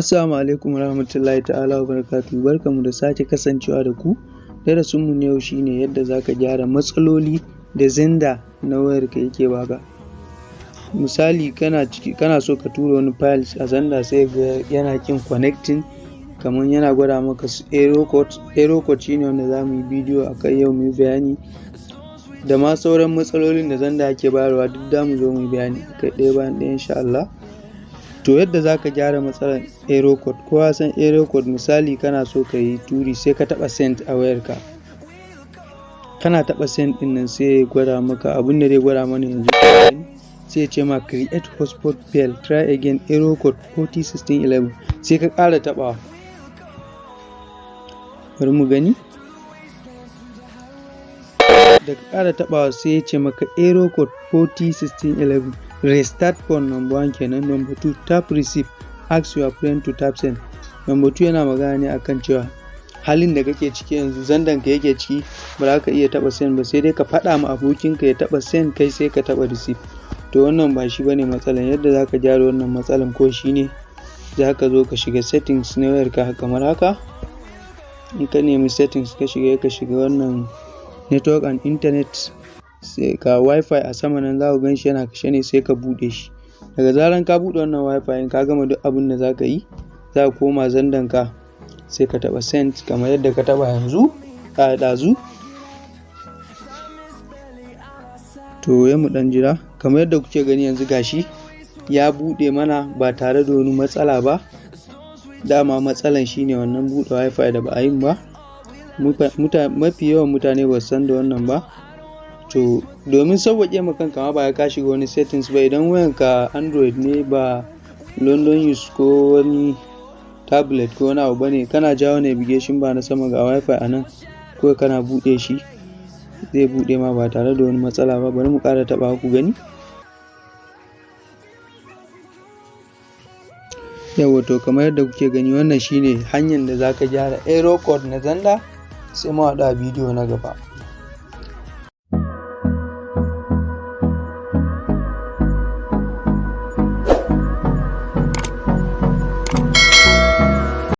Assalamu alaikum warahmatullahi ta'ala wa barakatuhu barkanmu da sake kasancewa da ku. Darasinmu na yau shi ne yadda za ka gyara matsaloli da xender na wayarka yake baka. Misali kana ciki kana so ka tura wani files a xender sai ga yana ƙin connecting kamar yana gwada maka error code. Error code shine wanda za mu yi bidiyo a kai yau mu bayani. Da ma sauran matsalolin da xender yake bayarwa duk za mu zo mu bayani kai ɗaya bayan ɗaya insha Allah. To yadda za ka gyara matsalar error code kowa san error misali kana so ka yi turi sai ka taɓa send a wayarka. Kana taɓa send ɗin nan sai ya gwada maka abin da zai gwada mana yanzu sai ya ce ma create hotspot fail try again error code 401611 sai ka ƙara taɓawa. Bari mu gani. Da ka ƙara sai ya ce maka error code 401611 restart phone number one kenan. Number two tap receive. Ask your friend to tap send. Number two yana magana ne akan cewa halin da kake ciki yanzu zandan ka yake ciki ba za ka iya taba send ba sai dai ka faɗa ma abokinka ya taba send kai sai ka taba receive. To wannan ba shi ba ne matsalan. Yadda za ka gyara wannan matsalan ko shine za ka zo ka shiga settings na wayarka kamar haka. In ka nemi settings ka shiga ka shiga wannan network and internet sai ka wifi a sama nan za ku gan shi yana kashe ne sai ka buɗe shi. Daga zaran ka buɗe wannan wifi ka gama duk abin da za ka yi za ka koma zandan ka sai ka taɓa send kamar yadda ka taɓa yanzu a ɗazu. To ya mu ɗan jira. Kamar yadda kuke gani yanzu gashi ya buɗe mana ba tare da wani matsala ba. Dama matsalan shine wannan buɗe wifi da ba a yin ba. Mafi yawan mutane ba su san da wannan ba. To domin sauwaƙe ma kanka ma ba ka shiga wani settings ba idan wayanka android ne ba london use ko wani tablet ko wani abu ba ne kana jawo navigation ba na sama ga wifi a nan kawai kana buɗe shi zai buɗe ma ba tare da wani matsala ba. Bari mu ƙara taɓa ku gani. Yawa to kamar yadda kuke gani wannan shine hanyar da zaka gyara error code na zanda sai mu haɗu a bidiyo na gaba.